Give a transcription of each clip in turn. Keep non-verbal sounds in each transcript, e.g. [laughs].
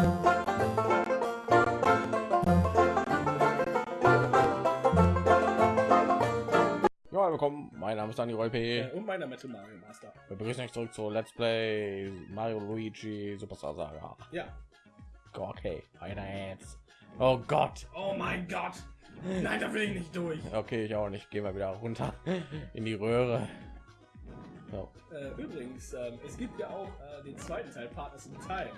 Ja, willkommen. Mein Name ist Dani Roy P. Und meiner Metal Mario Master. Wir begrüßen euch zurück zu Let's Play Mario Luigi Superstar Saga. Ja. Okay, weiter jetzt. Oh Gott. Oh mein Gott. Nein, da will ich nicht durch. Okay, ich auch nicht. Gehen wir wieder runter in die Röhre. So. Äh, übrigens, ähm, es gibt ja auch äh, den zweiten Teil, Partners in Time.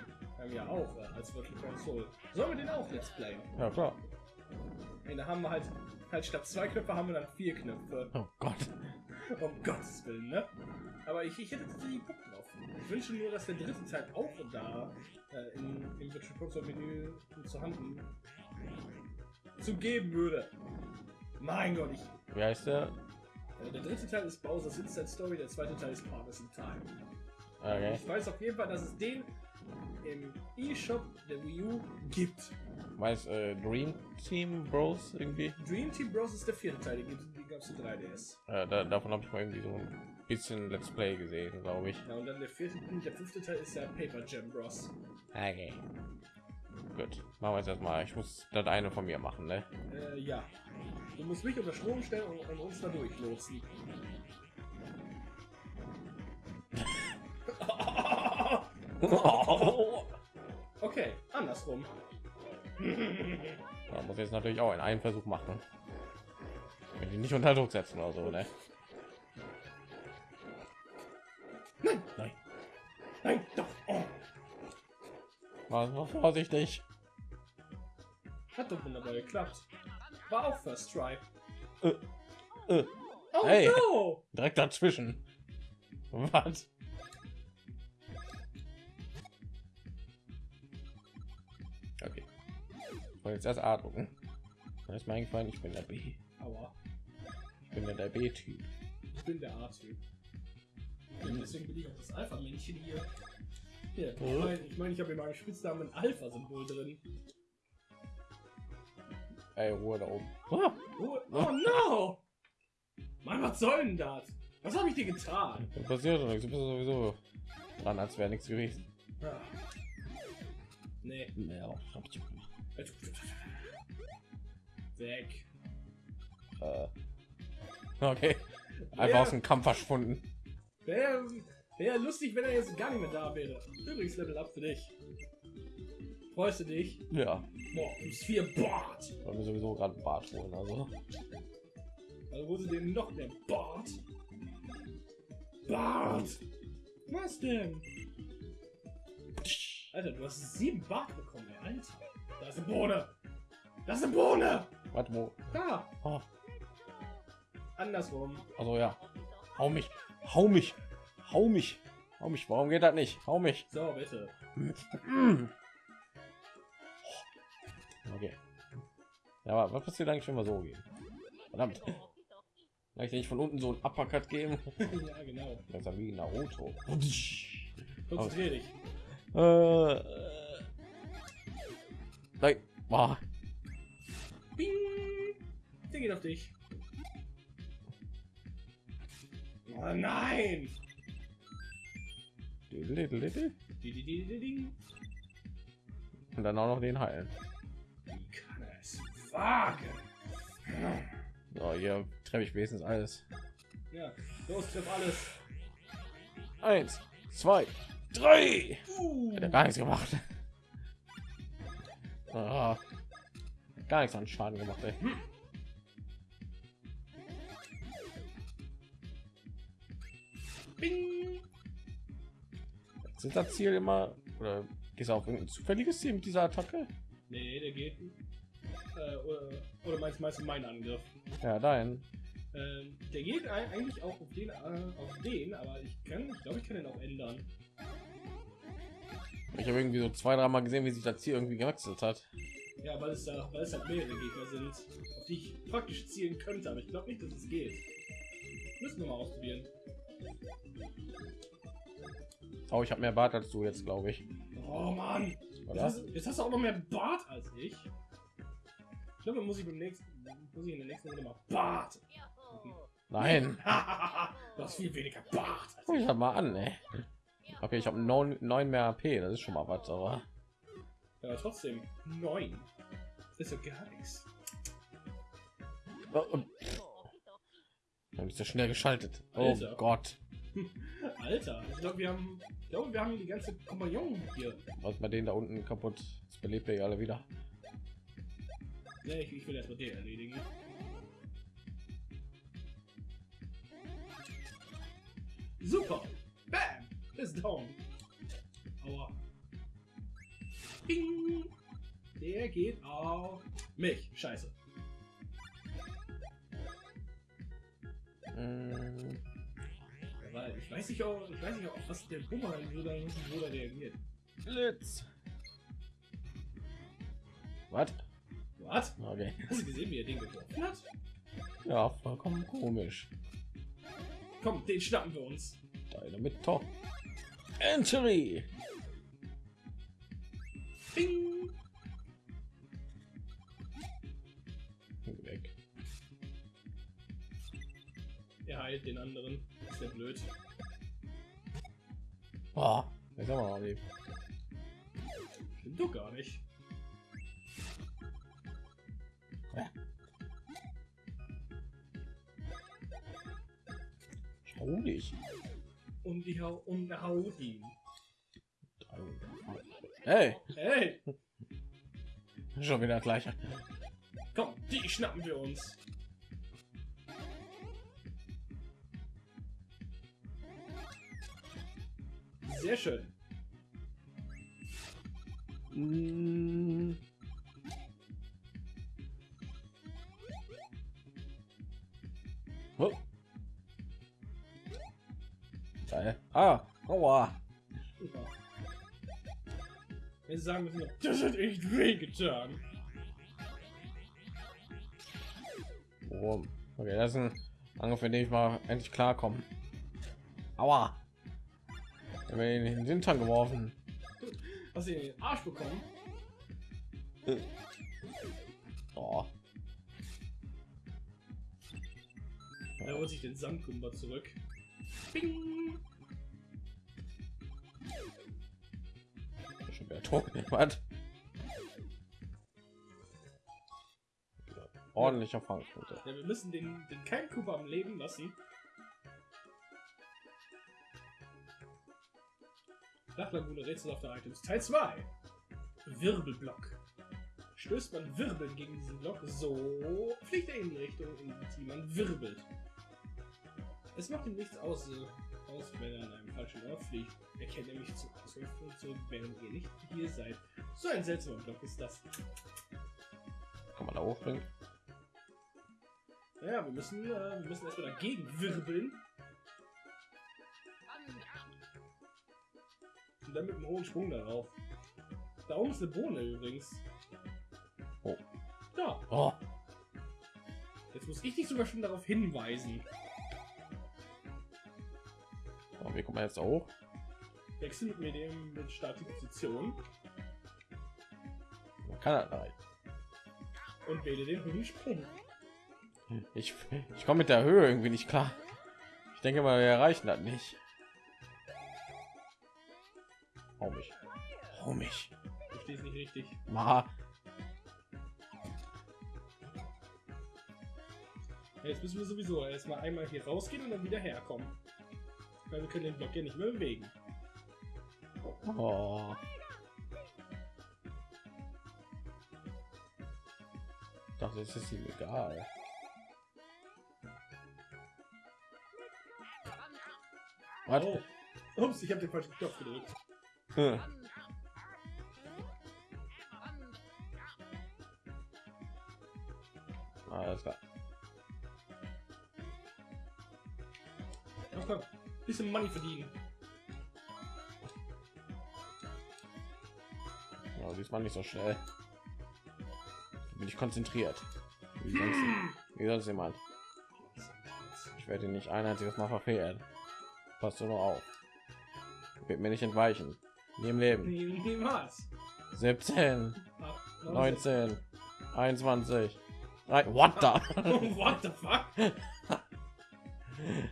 Wir ja auch äh, als Virtual Console. Sollen wir den auch Let's Playen? Ja, klar. Und da haben wir halt, halt statt zwei Knöpfe haben wir dann vier Knöpfe. Oh Gott. Um Gottes Willen, ne? Aber ich, ich hätte tatsächlich Bock drauf. Ich wünsche nur, dass der dritte Teil auch da äh, in, im Virtual Console Menü zu handen zu geben würde. Mein Gott, ich. Wie heißt der? Äh, der dritte Teil ist Bowser's Inside Story, der zweite Teil ist Partners in Time. Okay. Ich weiß auf jeden Fall, dass es den im eShop der Wii U gibt. Weiß äh, Dream Team Bros irgendwie? Dream Team Bros ist der vierte Teil, den gab es zu 3DS. Äh, da, davon habe ich mal irgendwie so ein bisschen Let's Play gesehen, glaube ich. Ja, und dann der vierte, der fünfte Teil ist der Paper Jam Bros. Okay. Gut, machen wir jetzt erstmal. Ich muss das eine von mir machen, ne? Äh, ja. Du musst mich unter Strom stellen und, und uns da durchlotsen. [laughs] okay, andersrum. Da muss jetzt natürlich auch in einen Versuch machen. Wenn die nicht unter Druck setzen oder so, ne? Nein, Nein. nein, doch. Oh. Mal vorsichtig. Hat doch wunderbar geklappt. War auch First Try. Äh, äh. Oh Hey. no! Direkt dazwischen. Was? Jetzt erst A drucken. Dann ist mir eingefallen, ich bin der B. Aua, Ich bin der, der B-Typ. ich bin der A-Typ. Deswegen bin ich auch das Alpha-Männchen hier. Hier, ich Mhm. meine, ich, mein, ich habe in meinem Spitznamen ein Alpha-Symbol drin. Ey, Ruhe da oben. Oh, oh no! Mann, was soll denn das? Was habe ich dir getan? da passiert doch nichts. Du bist sowieso dran, als wäre nichts gewesen. Ah. Nee. Ja, hab ich gemacht. Weg. Äh. Okay. Einfach Ja. aus dem Kampf verschwunden. Wäre wär lustig, wenn er jetzt gar nicht mehr da wäre. Übrigens, Level Up für dich. Freust du dich? Ja. Boah, plus 4 Bart. Weil wir sowieso gerade einen Bart holen. Also. Also wurde dem noch mehr Bart. Bart. Was denn? Alter, du hast sieben Bart bekommen, ey, Alter. Da ist eine Bohne. Das ist eine Bohne. Warte, wo? Da. Oh, Andersrum. also ja. Hau mich. Hau mich. Hau mich. Hau mich. Warum geht das nicht? Hau mich. So, bitte. Okay. Ja, aber was passiert eigentlich, wenn wir so gehen? Verdammt. Kann ich nicht von unten so ein Uppercut geben? [laughs] ja, genau. Das ist wie Naruto. Konzentrier dich. Äh. Nein. Boah. Bing. Der geht auf dich. Oh nein. Und dann auch noch den heilen. Wie kann es wagen? So, hier treffe ich wenigstens alles. Ja, los, triff alles. Eins, zwei, drei. Uh. Hat er gar nichts gemacht. Ah, gar nichts an Schaden gemacht. Ey. Bing. Sind das Ziel immer oder du auf irgendein zufälliges Ziel mit dieser Attacke? Nee, der geht. Äh, oder, oder meinst, meinst du meinen Angriff? Ja, dein. Ähm, der geht ei- eigentlich auch auf den, äh, auf den, aber ich kann, ich glaube, ich kann den auch ändern. Ich habe irgendwie so zwei, dreimal gesehen, wie sich das Ziel irgendwie gewechselt hat. Ja, weil es da, weil es halt mehrere Gegner sind, auf die ich praktisch zielen könnte, aber ich glaube nicht, dass es geht. Müssen wir mal ausprobieren. Oh, ich habe mehr Bart als du jetzt, glaube ich. Oh Mann! Jetzt hast, jetzt hast du auch noch mehr Bart als ich. Ich glaube, muss ich beim nächsten, muss ich in der nächsten Runde mal Bart. Nein. [laughs] du hast viel weniger Bart. als Guck ich mal an, ey. Okay, ich habe neun, neun mehr AP, das ist schon mal was, aber Ja, trotzdem. Neun. Das ist ja gar nichts. Oh, und dann ist er schnell geschaltet. Oh Alter. Gott. [laughs] Alter, ich glaube, wir haben, ich glaube, wir haben die ganze Kompagnon hier. Was bei denen da unten kaputt? Das belebt ja alle wieder. Ne, ich, ich will erstmal den erledigen. Super. Bam. Ist down. Aua. Bing. Der geht auf mich. Scheiße. Mm, Weil ich weiß nicht, auch, ich weiß nicht, auch, was der Bumerang so da, so da reagiert. Blitz. Was? Was? Okay. Hast du gesehen, wie er den geworfen hat? Ja, vollkommen komisch. Komm, den schnappen wir uns. Deine mit Top. Entry. Bing. Weg. Er heilt den anderen. Ist ja blöd. Oh, jetzt haben wir noch lieb. Stimmt doch gar nicht. Schau dich. Und die hau und haut ihn. Hey, Hey, schon wieder gleich. komm, die schnappen wir uns. Sehr schön. Mm. Sagen müssen, das hat echt weh getan. Oh. Okay, das ist ein Angriff, für den ich mal endlich klarkommen. Aua. Ich habe ihn in den Hintern geworfen. Hast du in den Arsch bekommen? Oh. Er holt sich den Sandkummer zurück. Bing! Was? Ordentlicher Fangquote. Ja, wir müssen den, den Keimkuber am Leben lassen. Flachlagune Rätsel auf der Items. Teil 2. Wirbelblock. Stößt man Wirbeln gegen diesen Block, so fliegt er in die Richtung, in die man wirbelt. Es macht ihm nichts aus, aus wenn er an einem falschen Ort fliegt. Er kennt nämlich zum Ausgangspunkt zurück, während ihr nicht hier seid. So ein seltsamer Block ist das. Kann man da hochspringen? Naja, wir müssen, äh, wir müssen erstmal dagegen wirbeln. Und dann mit einem hohen Sprung darauf. Da oben ist eine Bohne übrigens. Oh. Da. Oh. Jetzt muss ich dich sogar schon darauf hinweisen. Wie kommt man jetzt da hoch? Wechsel mit mir dem mit Start die Position Man kann nicht. und wähle den hohen Sprung. Ich, ich komme mit der Höhe irgendwie nicht klar. Ich denke mal, wir erreichen das nicht. Hau mich. Hau mich. Du stehst nicht richtig. Ma. Jetzt müssen wir sowieso erstmal einmal hier rausgehen und dann wieder herkommen. Weil wir können den Block ja nicht mehr bewegen. Oh. Dachte, es ist ihm egal. Was? Oh. Ups, ich habe den falschen Knopf gedrückt. Hm. Alles klar. Bisschen Money verdienen. Ja, diesmal nicht so schnell. Bin ich konzentriert. Wie sonst, wie sonst jemand. Ich werde nicht ein einziges Mal verfehlen. Passt du noch auf. Wird mir nicht entweichen. Nie im Leben. Niemals. 17, Ah, 19, 21. Nein, what the? [laughs] What the fuck? [laughs]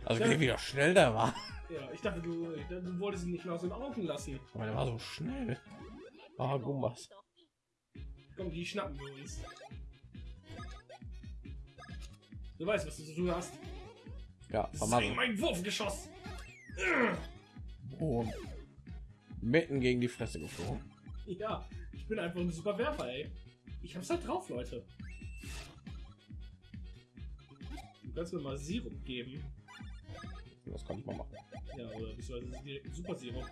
Also wie wieder schnell der war. Ja, ich dachte, du, du wolltest ihn nicht mehr aus den Augen lassen. Aber der war so schnell. Ah, Gumbas. Komm, die schnappen wir uns. Du weißt, was du zu tun hast. Ja, wegen mein Wurfgeschoss. Boom. Mitten gegen die Fresse geflogen. Ja, ich bin einfach ein super Werfer, ey. Ich hab's halt drauf, Leute. Du kannst mir mal Sirup geben. Das kann ich mal machen. Ja, oder beziehungsweise direkt ein Super Sirup.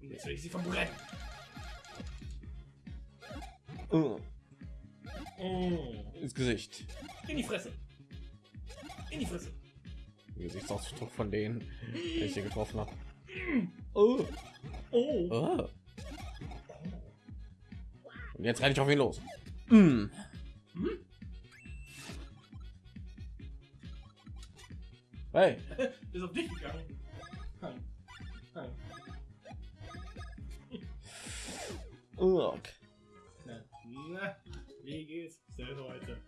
Und jetzt will ich sie verbrennen. Uh, Oh. Ins Gesicht. In die Fresse. In die Fresse. Gesichtsausdruck von denen, die ich hier getroffen habe. Oh. Oh. Oh. Und jetzt renne ich auf ihn los. Mm. Hm? Hey, [laughs] Ist auf dich gegangen. Nein. Nein. Urk. Na, na, wie geht's denn heute?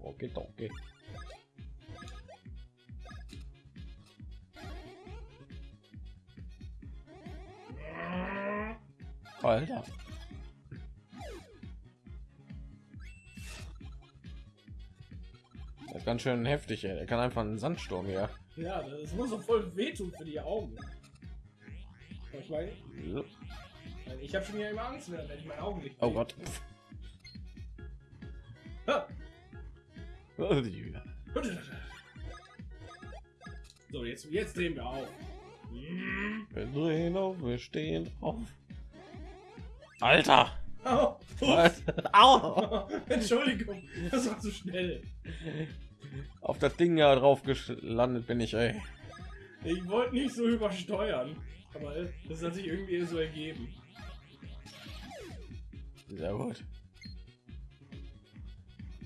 Okay, okay. Alter. Das ist ganz schön heftig, ey. Er kann einfach einen Sandsturm hier. Ja, das muss doch voll wehtun für die Augen. Ich meine, ich habe schon ja immer Angst, wenn ich meine Augen nicht Oh. Gott. Ha! So, jetzt, jetzt drehen wir auf. Wir drehen auf, wir stehen auf. Alter! Au! Was? Au! [laughs] Entschuldigung, das war zu schnell. Auf das Ding ja drauf gelandet bin ich, ey. Ich wollte nicht so übersteuern, aber das hat sich irgendwie so ergeben. Sehr gut.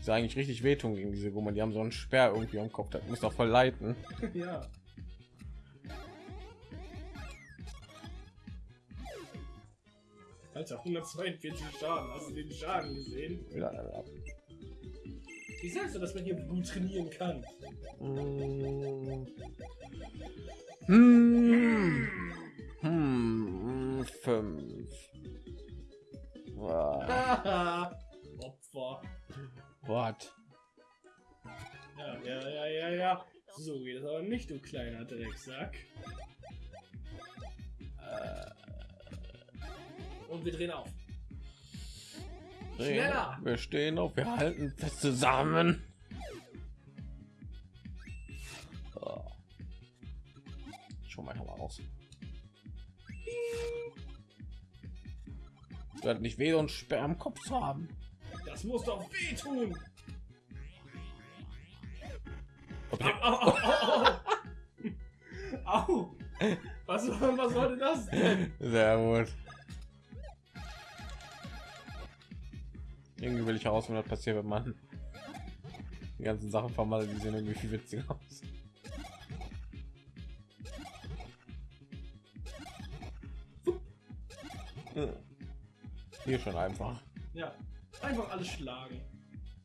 Ist eigentlich richtig wehtun gegen diese Gummel. Die haben so einen Sperr irgendwie am Kopf. Das muss doch voll leiten. [laughs] ja. Alter, 142 Schaden. Hast du den Schaden gesehen? Wieder Level. Wie sagst du, dass man hier gut trainieren kann? Mm. Hm. Hm. Fünf. Haha. [laughs] Opfer. What? Ja, ja, ja, ja, ja. So geht es aber nicht, du kleiner Drecksack. Äh, wir drehen auf. Schneller! Wir stehen auf. Wir halten fest zusammen. Oh. Schon mal. Es wird nicht weh, einen Sperr am Kopf zu haben. Das muss doch wehtun. Okay. Au, au, au, au. Au. Was, was sollte das denn? Sehr gut. Irgendwie will ich herausfinden, was passiert, wenn man die ganzen Sachen vermalt. Die sehen irgendwie viel witziger aus. Hier schon einfach. Ja, einfach alles schlagen.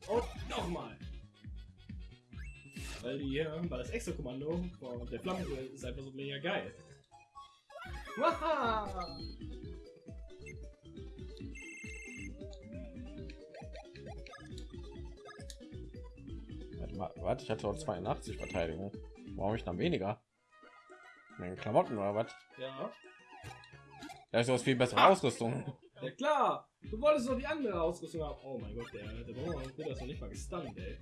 Und nochmal. Weil die, äh, weil das extra Kommando von der Flammenduell ist einfach so mega geil. Warte, ich hatte doch 82 Verteidigung. Warum ich dann weniger? Meine Klamotten oder was? Ja. Da ist was viel bessere Ah. Ausrüstung. Ja klar, du wolltest doch die andere Ausrüstung haben. Oh mein Gott, der, der Bruder wird das noch nicht mal gestunt, ey.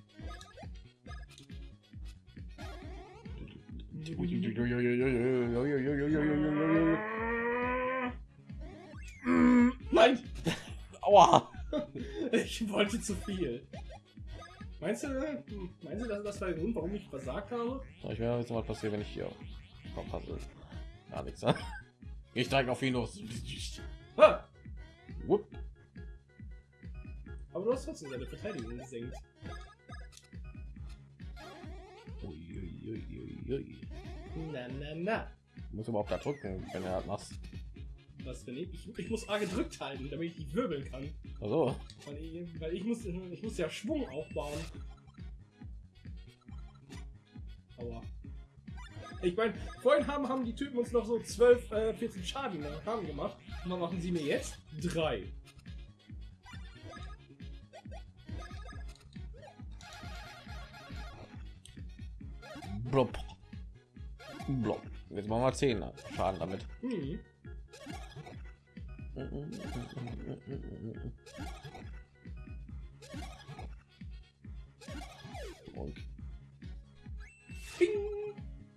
Nein! Aua! [laughs] Ich wollte zu viel. Meinst du, meinst du, dass das war der Grund, warum ich versagt habe? Ich werde jetzt mal passieren, wenn ich hier verpasse. Gar nichts. ne? Ich steige auf ihn los. Ha! Wupp. Aber du hast trotzdem seine Verteidigung gesenkt. Na, na, na. Muss überhaupt da drücken, wenn er das macht. Was, wenn ich, ich, ich muss A gedrückt halten, damit ich die wirbeln kann. Also, Weil ich, weil ich muss, ich muss ja Schwung aufbauen. Aua. Ich meine, vorhin haben, haben die Typen uns noch so 12, äh, 14 Schaden äh, haben gemacht. Und was machen sie mir jetzt? Drei. blub. Blub. Jetzt machen wir 10 Schaden damit. Hm. Und Ping.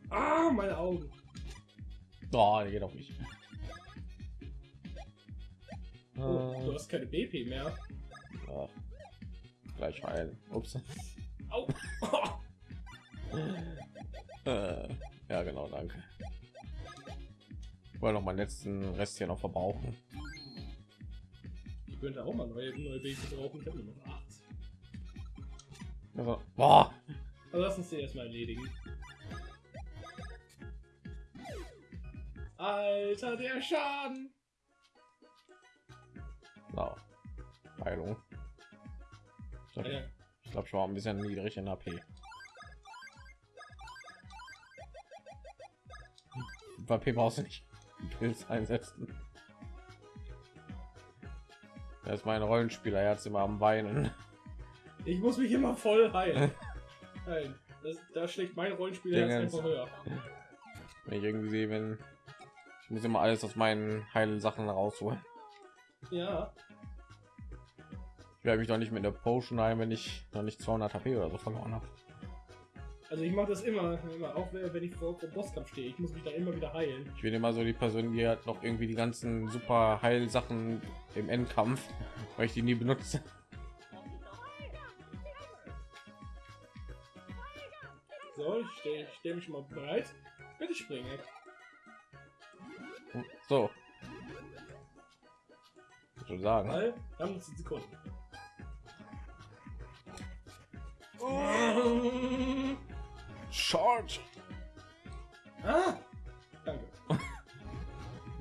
Ah, meine Augen. oh, der geht auch nicht. Oh, du hast keine BP mehr. ja. Gleich heilen. Ups. Au. [laughs] Äh, ja, genau, danke. Ich wollte noch meinen letzten Rest hier noch verbrauchen. Ich könnte auch mal neue, neue BP brauchen. Ich habe nur noch 8. Also, boah, Also lass uns den erstmal erledigen. Alter, der Schaden! na, Heilung. Ich glaube, Ja, ich, glaub, ich war ein bisschen niedrig in AP. AP brauchst du nicht Pilz einsetzen. Da ist mein Rollenspieler jetzt immer am Weinen. [laughs] ich muss mich immer voll heilen. Nein, das, da schlägt mein Rollenspieler jetzt einfach höher. Wenn ich irgendwie sehe, wenn ich muss immer alles aus meinen Heilsachen rausholen. Ja, Ich werde mich doch nicht mit der Potion ein, wenn ich noch nicht 200 HP oder so verloren habe. Also ich mache das immer, immer, auch wenn ich vor, vor Bosskampf stehe. Ich muss mich da immer wieder heilen. Ich bin immer so die Person, die hat noch irgendwie die ganzen super Heilsachen im Endkampf, [laughs] weil ich die nie benutze. So, ich stehe steh mich schon mal bereit. Bitte springe. So. Ich würde sagen. Weil, wir haben 10 Sekunden. Charge! Ah! Danke. [laughs]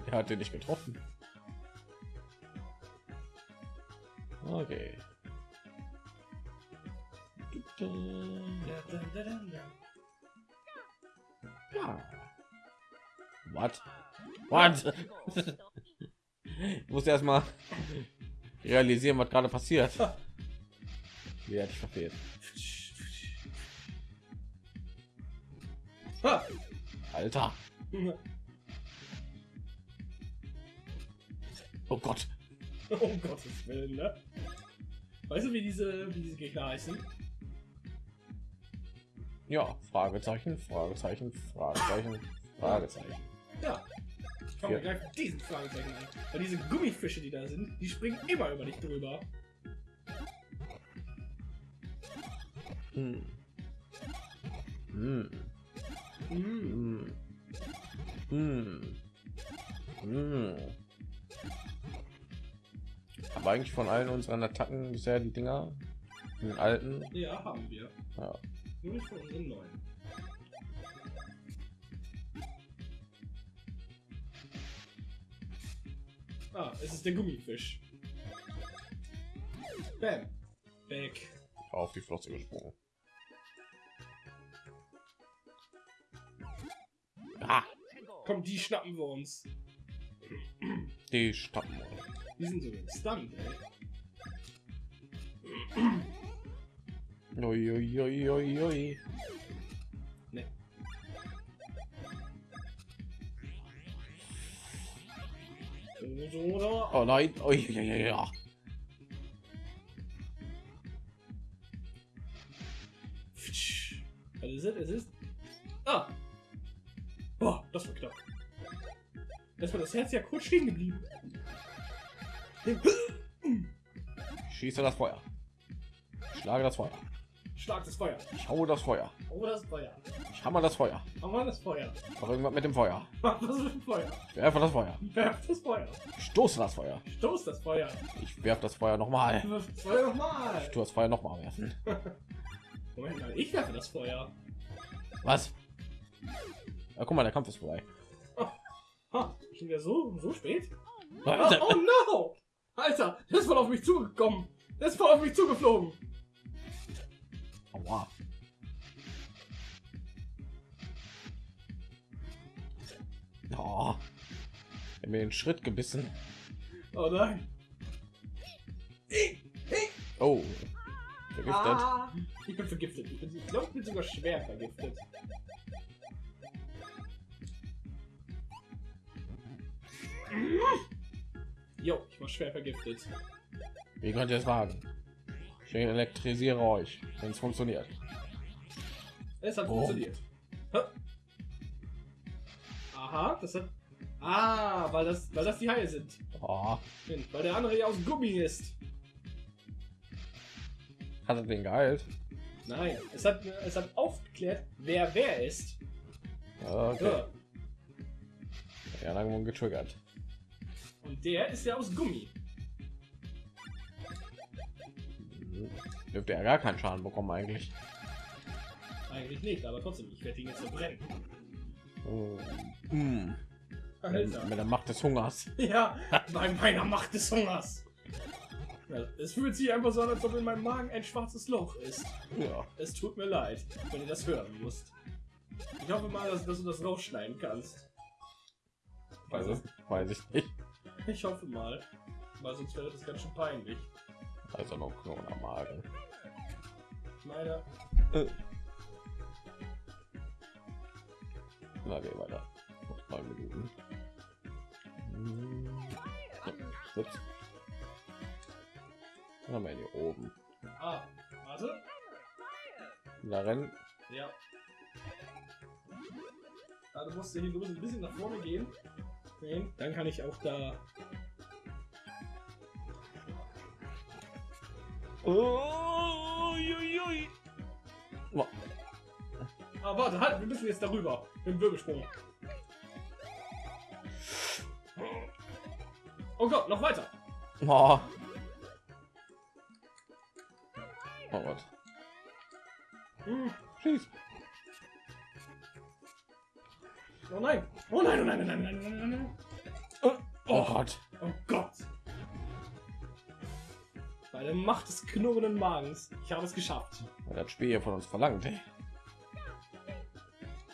Er hat den nicht getroffen. Okay. Ja. What? What? ich muss erst mal realisieren, was gerade passiert. [laughs] Wie hatte ich verfehlt? Alter. Oh Gott. Um Gottes Willen, ne? Weißt du, wie diese, wie diese Gegner heißen? Ja, Fragezeichen, Fragezeichen, Fragezeichen, Fragezeichen. Ja. Ich Ja. gleich diesen Fragezeichen an. Weil diese Gummifische, die da sind, die springen immer über dich drüber. Hm. Hm. Mm. Hm. Hm. Aber eigentlich von allen unseren Attacken bisher die Dinger, den alten, Ja, haben wir. ja, Nur nicht von unseren neuen. Ah, es ist der Gummifisch. Bam. Weg. auf die Flosse gesprungen. Ah, Komm, die schnappen wir uns. die Stappen. Die sind so gestunt, ey. Ui, ui, ui, ui, ui. Ne. So, so, so. Oh nein, ui, ja, ja. Was ist es? Es ist. Ah! Das war knapp. Das war das Herz ja kurz stehen geblieben. Ich schieße das Feuer. Ich schlage das Feuer. Schlag das Feuer. Ich haue das Feuer. Oh, das Feuer. Ich hammer das Feuer. Mal das Feuer. Mach irgendwas mit dem Feuer. Mach das mit dem Feuer. Ich werfe das Feuer. Werf das Feuer. Ich stoße das Feuer. Stoß das Feuer. Ich werfe das Feuer nochmal. Wirf das Feuer nochmal. Ich tue das Feuer nochmal werfen. Moment mal, ich werfe das Feuer. Was? Ja, guck mal, der Kampf ist vorbei. Schon wieder so, so spät? Oh, oh no! Alter, der ist voll auf mich zugekommen. Der ist voll auf mich zugeflogen. Aua. Oh. Er hat mir den Schritt gebissen. Oh nein. Oh. Vergiftet. Ah, ich bin vergiftet. Ich, bin, ich glaube, ich bin sogar schwer vergiftet. Jo, ich war schwer vergiftet. Wie könnt ihr es wagen? Ich elektrisiere euch, wenn es funktioniert. Es hat Oh. funktioniert. Hä? Aha, das hat. Ah, weil das, weil das die Haie sind. Oh. Weil der andere ja aus Gummi ist. Hat er den geheilt? Nein, es hat, es hat aufgeklärt, wer wer ist. Okay. Ja. Ja, dann getriggert. Und der ist ja aus Gummi. Dürfte er gar keinen Schaden bekommen eigentlich. Eigentlich nicht, aber trotzdem, ich werde ihn jetzt verbrennen. Oh. Mm. Alter. Mit der Macht des Hungers. [laughs] Ja, bei meiner Macht des Hungers. Es fühlt sich einfach so an, als ob in meinem Magen ein schwarzes Loch ist. Ja. Es tut mir leid, wenn ihr das hören musst. Ich hoffe mal, dass, dass du das rausschneiden kannst. Also, weiß ich nicht. [laughs] Ich hoffe mal. Weil sonst wäre das ganz schön peinlich. Also noch Knochen am Magen. Ich meine, Na, geh weiter. Noch neun Minuten. Hm. So, ups. Dann haben wir hier oben. ah, warte. Da rennen. Ja. Du musst hier du musst ein bisschen nach vorne gehen. Dann kann ich auch da. Oh, ui, ui. Oh, Ah, warte, halt, wir müssen jetzt darüber. Im Wirbelsprung. Oh Gott, noch weiter. Oh. Oh Gott. Hm. Schieß. Oh nein. Oh nein, oh nein, oh nein, oh nein, oh nein, oh nein. Oh Oh, Gott. oh Gott. Bei der Macht des knurrenden Magens. Ich habe es geschafft. Das Spiel hier von uns verlangt, ey.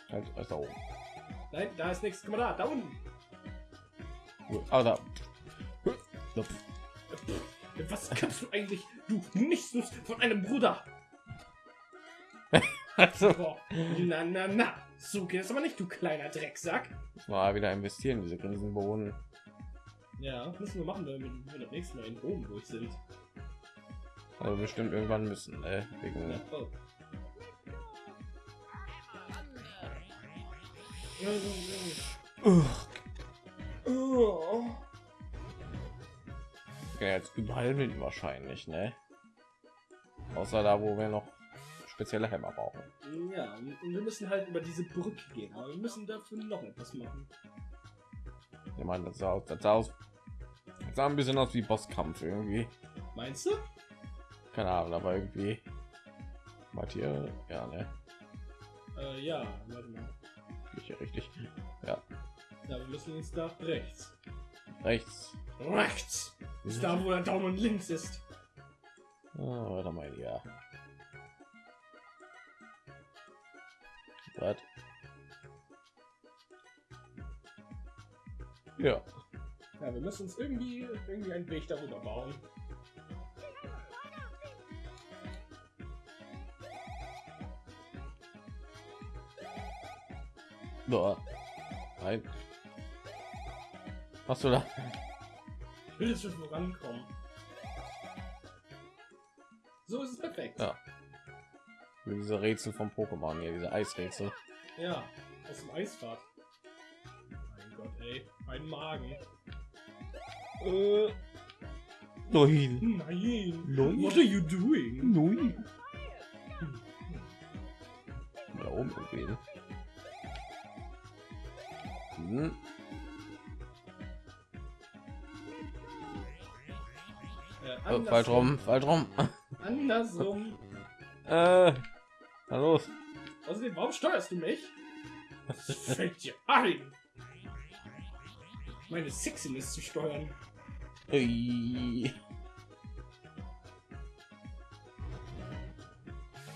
Halt, ist da oben. Nein, da ist nichts. Guck mal da, da unten. Ah, da. Was kannst du eigentlich, du Nichtsnutz von einem Bruder? [laughs] Also. Na, na, na. So geht es aber nicht, du kleiner Drecksack. mal wieder investieren, diese Grinsenbohnen. Ja, müssen wir machen, wenn wir, das nächste Mal in Rom durch sind. Also bestimmt irgendwann müssen, ey. Wegen, Ja, jetzt überall hin wahrscheinlich, ne? Außer da, wo wir noch spezielle Hämmer brauchen. Ja, und und wir müssen halt über diese Brücke gehen, aber wir müssen dafür noch etwas machen. Ich meine, das sah aus, das sah aus, das sah ein bisschen aus wie Bosskampf irgendwie. Meinst du? Keine Ahnung, aber irgendwie. Wart hier, ja, ne? Äh, ja, warte mal. Hier richtig. Ja, Ja, wir müssen jetzt nach rechts. rechts. Rechts! Ist da, wo der Daumen links ist. Ah, warte mal, ja. Was? Ja, Ja, wir müssen uns irgendwie, irgendwie einen Weg darüber bauen. Da. Nein. Hast du da? Ich will jetzt schon vorankommen. So ist es perfekt. Ja. Wie diese Rätsel vom Pokémon hier, diese Eisrätsel. Ja, aus dem Eisfahrt. Mein Gott, ey. Mein Magen. Äh. Nein. Nein. Nein. What are you doing? Nein. Falsch rum, falsch rum. Andersrum. [laughs] äh. Na los. Außerdem, warum steuerst du mich? Was fällt dir ein? meine Sexiness zu steuern. Ui.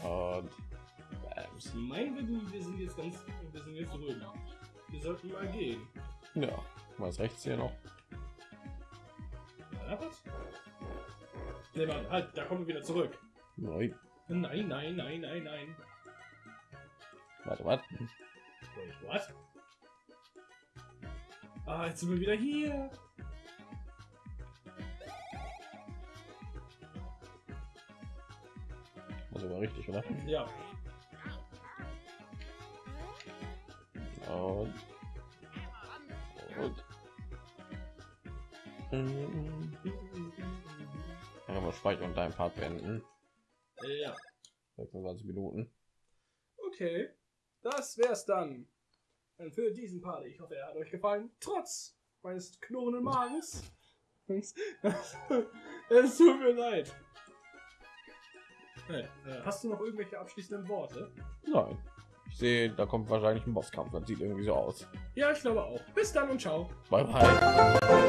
Und Bams. Mein Wissen, wir sind jetzt ganz, wir sind jetzt ruhig. Wir sollten mal gehen. Ja, was rechts hier noch? Ja, was? Nee, Mann, halt, da kommen wir wieder zurück. Nein. Nein, nein, nein, nein, nein. Warte, warte. What? Ah, jetzt sind wir wieder hier. Muss aber richtig, oder? Ja. Und. Und. Mal speichern und dein Part beenden. Ja. 26 Minuten. Okay. Das wär's dann. Für diesen Part. Ich hoffe, er hat euch gefallen. Trotz meines knurrenden Magens. [laughs] [laughs] es tut mir leid. Hey, äh, hast du noch irgendwelche abschließenden Worte? Nein. Ich sehe, da kommt wahrscheinlich ein Bosskampf. Das sieht irgendwie so aus. Ja, ich glaube auch. Bis dann und ciao. Bye bye.